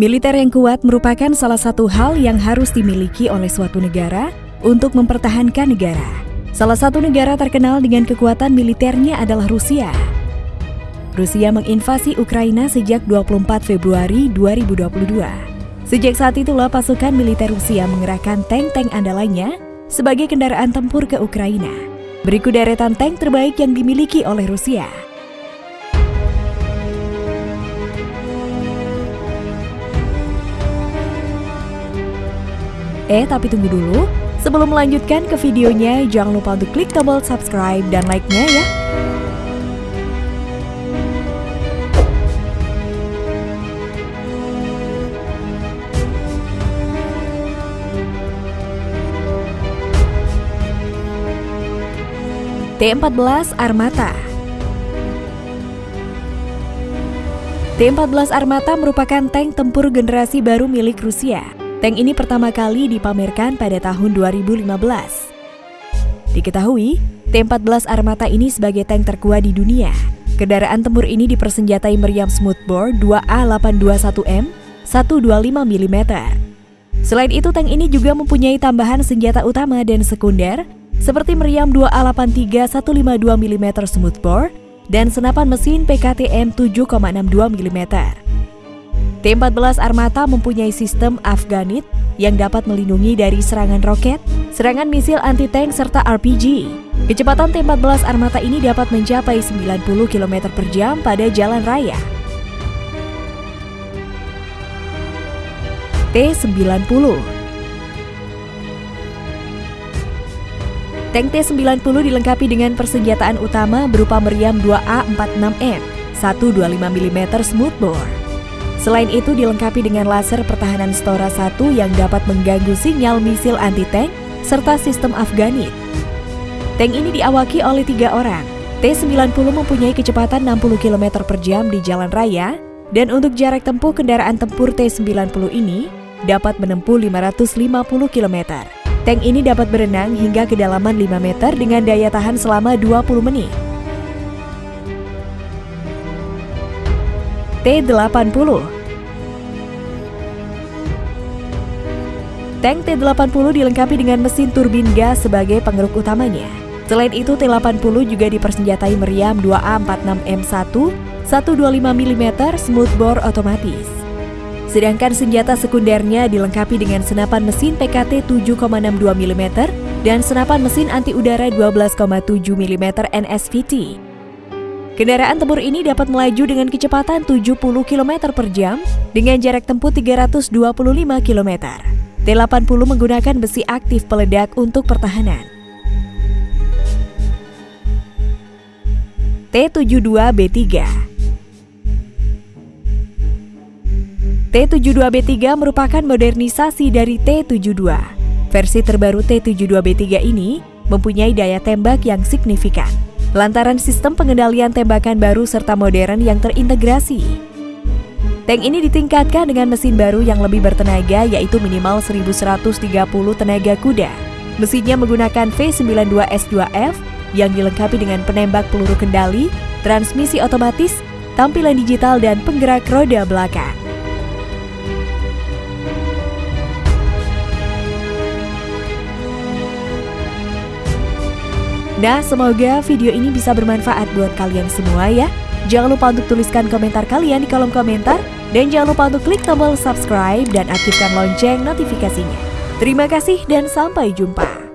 Militer yang kuat merupakan salah satu hal yang harus dimiliki oleh suatu negara untuk mempertahankan negara. Salah satu negara terkenal dengan kekuatan militernya adalah Rusia. Rusia menginvasi Ukraina sejak 24 Februari 2022. Sejak saat itulah pasukan militer Rusia mengerahkan tank-tank andalannya sebagai kendaraan tempur ke Ukraina. Berikut deretan tank terbaik yang dimiliki oleh Rusia. Eh, tapi tunggu dulu. Sebelum melanjutkan ke videonya, jangan lupa untuk klik tombol subscribe dan like-nya ya. T-14 Armata T-14 Armata merupakan tank tempur generasi baru milik Rusia Tank ini pertama kali dipamerkan pada tahun 2015. Diketahui, T-14 Armata ini sebagai tank terkuat di dunia. Kendaraan tempur ini dipersenjatai meriam smoothbore 2A821M 125 mm. Selain itu, tank ini juga mempunyai tambahan senjata utama dan sekunder seperti meriam 2A83 152 mm smoothbore dan senapan mesin PKTM 7,62 mm. T-14 Armata mempunyai sistem Afganit yang dapat melindungi dari serangan roket, serangan misil anti-tank, serta RPG. Kecepatan T-14 Armata ini dapat mencapai 90 km per jam pada jalan raya. T-90 Tank T-90 dilengkapi dengan persenjataan utama berupa meriam 2A46M, 125 mm smoothbore, Selain itu dilengkapi dengan laser pertahanan Stora 1 yang dapat mengganggu sinyal misil anti-tank serta sistem Afganit. Tank ini diawaki oleh tiga orang. T-90 mempunyai kecepatan 60 km per jam di jalan raya dan untuk jarak tempuh kendaraan tempur T-90 ini dapat menempuh 550 km. Tank ini dapat berenang hingga kedalaman 5 meter dengan daya tahan selama 20 menit. T-80 Tank T-80 dilengkapi dengan mesin turbin gas sebagai pengeruk utamanya. Selain itu, T-80 juga dipersenjatai meriam 2A46M1 125 mm smoothbore otomatis. Sedangkan senjata sekundernya dilengkapi dengan senapan mesin PKT 7,62 mm dan senapan mesin anti udara 12,7 mm NSVT Kendaraan tempur ini dapat melaju dengan kecepatan 70 km per jam dengan jarak tempuh 325 km. T-80 menggunakan besi aktif peledak untuk pertahanan. T-72B3 T-72B3 merupakan modernisasi dari T-72. Versi terbaru T-72B3 ini mempunyai daya tembak yang signifikan lantaran sistem pengendalian tembakan baru serta modern yang terintegrasi. Tank ini ditingkatkan dengan mesin baru yang lebih bertenaga yaitu minimal 1130 tenaga kuda. Mesinnya menggunakan V92S2F yang dilengkapi dengan penembak peluru kendali, transmisi otomatis, tampilan digital dan penggerak roda belakang. Nah, semoga video ini bisa bermanfaat buat kalian semua ya. Jangan lupa untuk tuliskan komentar kalian di kolom komentar. Dan jangan lupa untuk klik tombol subscribe dan aktifkan lonceng notifikasinya. Terima kasih dan sampai jumpa.